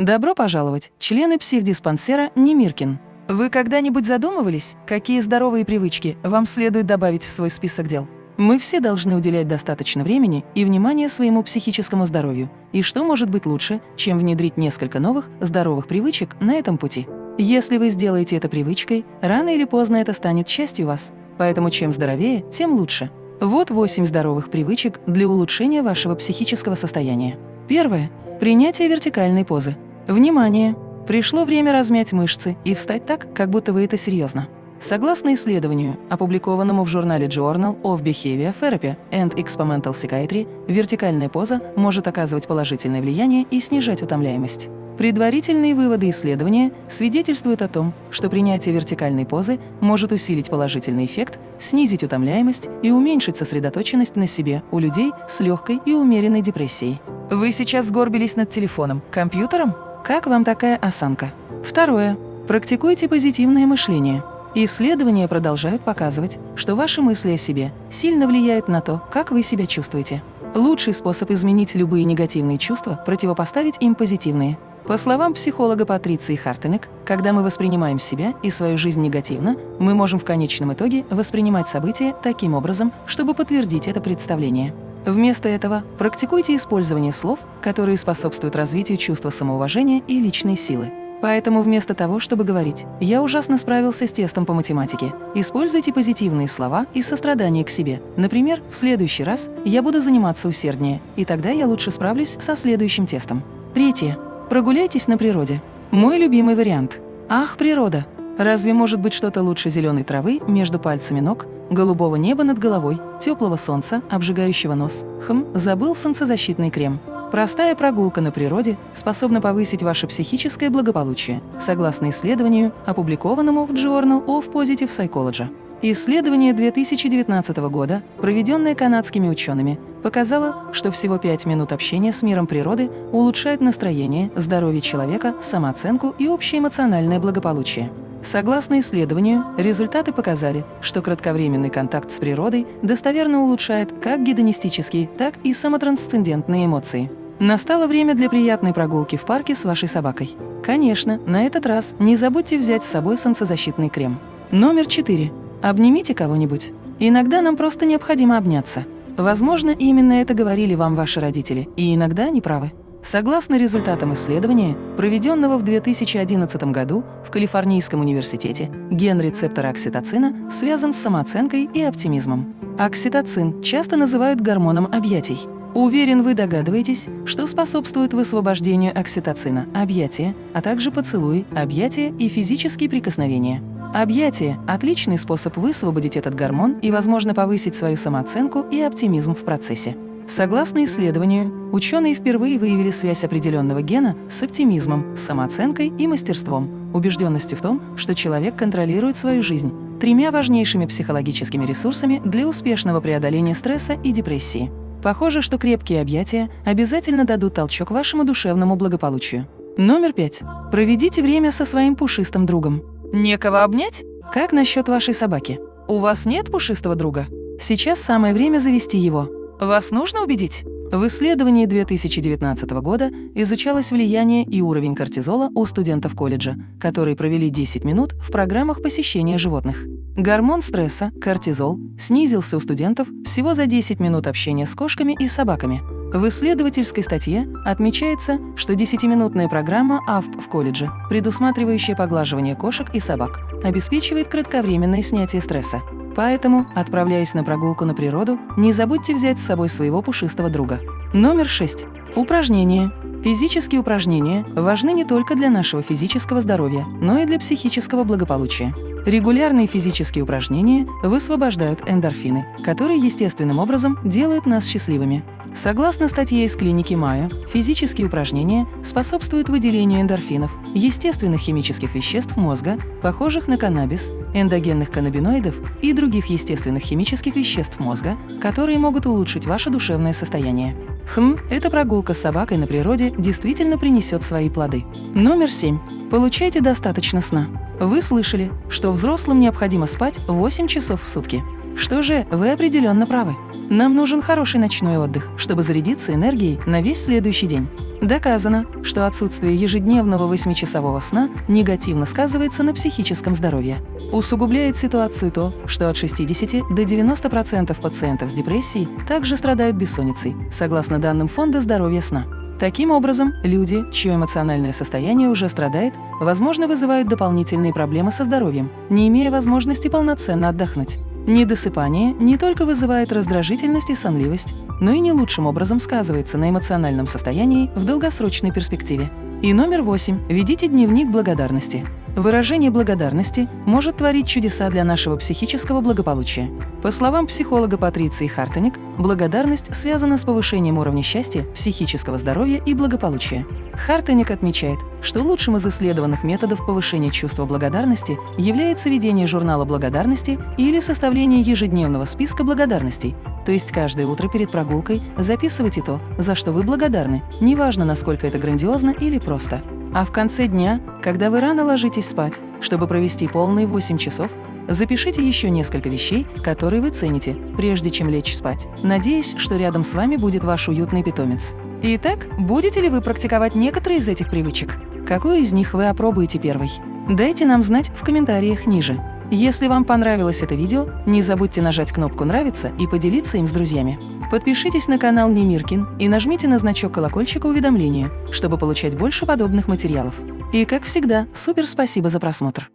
Добро пожаловать, члены психдиспансера Немиркин. Вы когда-нибудь задумывались, какие здоровые привычки вам следует добавить в свой список дел? Мы все должны уделять достаточно времени и внимания своему психическому здоровью. И что может быть лучше, чем внедрить несколько новых здоровых привычек на этом пути? Если вы сделаете это привычкой, рано или поздно это станет частью вас. Поэтому чем здоровее, тем лучше. Вот 8 здоровых привычек для улучшения вашего психического состояния. Первое. Принятие вертикальной позы. Внимание! Пришло время размять мышцы и встать так, как будто вы это серьезно. Согласно исследованию, опубликованному в журнале Journal of Behavior Therapy and Experimental Psychiatry, вертикальная поза может оказывать положительное влияние и снижать утомляемость. Предварительные выводы исследования свидетельствуют о том, что принятие вертикальной позы может усилить положительный эффект, снизить утомляемость и уменьшить сосредоточенность на себе у людей с легкой и умеренной депрессией. Вы сейчас сгорбились над телефоном, компьютером? Как вам такая осанка? Второе. Практикуйте позитивное мышление. Исследования продолжают показывать, что ваши мысли о себе сильно влияют на то, как вы себя чувствуете. Лучший способ изменить любые негативные чувства – противопоставить им позитивные. По словам психолога Патриции Хартенек, когда мы воспринимаем себя и свою жизнь негативно, мы можем в конечном итоге воспринимать события таким образом, чтобы подтвердить это представление. Вместо этого практикуйте использование слов, которые способствуют развитию чувства самоуважения и личной силы. Поэтому вместо того, чтобы говорить «я ужасно справился с тестом по математике», используйте позитивные слова и сострадание к себе. Например, в следующий раз я буду заниматься усерднее, и тогда я лучше справлюсь со следующим тестом. Третье. Прогуляйтесь на природе. Мой любимый вариант. Ах, природа! Разве может быть что-то лучше зеленой травы между пальцами ног, голубого неба над головой, теплого солнца, обжигающего нос? Хм, забыл солнцезащитный крем. Простая прогулка на природе способна повысить ваше психическое благополучие, согласно исследованию, опубликованному в Journal of Positive Psychology. Исследование 2019 года, проведенное канадскими учеными, показало, что всего 5 минут общения с миром природы улучшает настроение, здоровье человека, самооценку и общее эмоциональное благополучие. Согласно исследованию, результаты показали, что кратковременный контакт с природой достоверно улучшает как гедонистические, так и самотрансцендентные эмоции. Настало время для приятной прогулки в парке с вашей собакой. Конечно, на этот раз не забудьте взять с собой солнцезащитный крем. Номер 4. Обнимите кого-нибудь. Иногда нам просто необходимо обняться. Возможно, именно это говорили вам ваши родители, и иногда они правы. Согласно результатам исследования, проведенного в 2011 году в Калифорнийском университете, ген рецептора окситоцина связан с самооценкой и оптимизмом. Окситоцин часто называют гормоном объятий. Уверен, вы догадываетесь, что способствует высвобождению окситоцина – объятия, а также поцелуи, объятия и физические прикосновения. Объятие – отличный способ высвободить этот гормон и, возможно, повысить свою самооценку и оптимизм в процессе. Согласно исследованию, ученые впервые выявили связь определенного гена с оптимизмом, самооценкой и мастерством, убежденностью в том, что человек контролирует свою жизнь, тремя важнейшими психологическими ресурсами для успешного преодоления стресса и депрессии. Похоже, что крепкие объятия обязательно дадут толчок вашему душевному благополучию. Номер пять. Проведите время со своим пушистым другом. Некого обнять? Как насчет вашей собаки? У вас нет пушистого друга? Сейчас самое время завести его. Вас нужно убедить? В исследовании 2019 года изучалось влияние и уровень кортизола у студентов колледжа, которые провели 10 минут в программах посещения животных. Гормон стресса, кортизол, снизился у студентов всего за 10 минут общения с кошками и собаками. В исследовательской статье отмечается, что 10-минутная программа АФП в колледже, предусматривающая поглаживание кошек и собак, обеспечивает кратковременное снятие стресса. Поэтому, отправляясь на прогулку на природу, не забудьте взять с собой своего пушистого друга. Номер 6. Упражнения. Физические упражнения важны не только для нашего физического здоровья, но и для психического благополучия. Регулярные физические упражнения высвобождают эндорфины, которые естественным образом делают нас счастливыми. Согласно статье из клиники Майо, физические упражнения способствуют выделению эндорфинов, естественных химических веществ мозга, похожих на каннабис, эндогенных каннабиноидов и других естественных химических веществ мозга, которые могут улучшить ваше душевное состояние. Хм, эта прогулка с собакой на природе действительно принесет свои плоды. Номер 7. Получайте достаточно сна. Вы слышали, что взрослым необходимо спать 8 часов в сутки. Что же, вы определенно правы. Нам нужен хороший ночной отдых, чтобы зарядиться энергией на весь следующий день. Доказано, что отсутствие ежедневного 8-часового сна негативно сказывается на психическом здоровье. Усугубляет ситуацию то, что от 60 до 90% пациентов с депрессией также страдают бессонницей, согласно данным Фонда здоровья сна. Таким образом, люди, чье эмоциональное состояние уже страдает, возможно, вызывают дополнительные проблемы со здоровьем, не имея возможности полноценно отдохнуть. Недосыпание не только вызывает раздражительность и сонливость, но и не лучшим образом сказывается на эмоциональном состоянии в долгосрочной перспективе. И номер восемь. Ведите дневник благодарности. Выражение благодарности может творить чудеса для нашего психического благополучия. По словам психолога Патриции Хартоник, благодарность связана с повышением уровня счастья, психического здоровья и благополучия. Хартоник отмечает, что лучшим из исследованных методов повышения чувства благодарности является ведение журнала благодарности или составление ежедневного списка благодарностей, то есть каждое утро перед прогулкой записывайте то, за что вы благодарны, неважно, насколько это грандиозно или просто. А в конце дня, когда вы рано ложитесь спать, чтобы провести полные 8 часов, запишите еще несколько вещей, которые вы цените, прежде чем лечь спать, надеясь, что рядом с вами будет ваш уютный питомец. Итак, будете ли вы практиковать некоторые из этих привычек? Какую из них вы опробуете первой? Дайте нам знать в комментариях ниже. Если вам понравилось это видео, не забудьте нажать кнопку «Нравится» и поделиться им с друзьями. Подпишитесь на канал Немиркин и нажмите на значок колокольчика уведомления, чтобы получать больше подобных материалов. И, как всегда, супер спасибо за просмотр!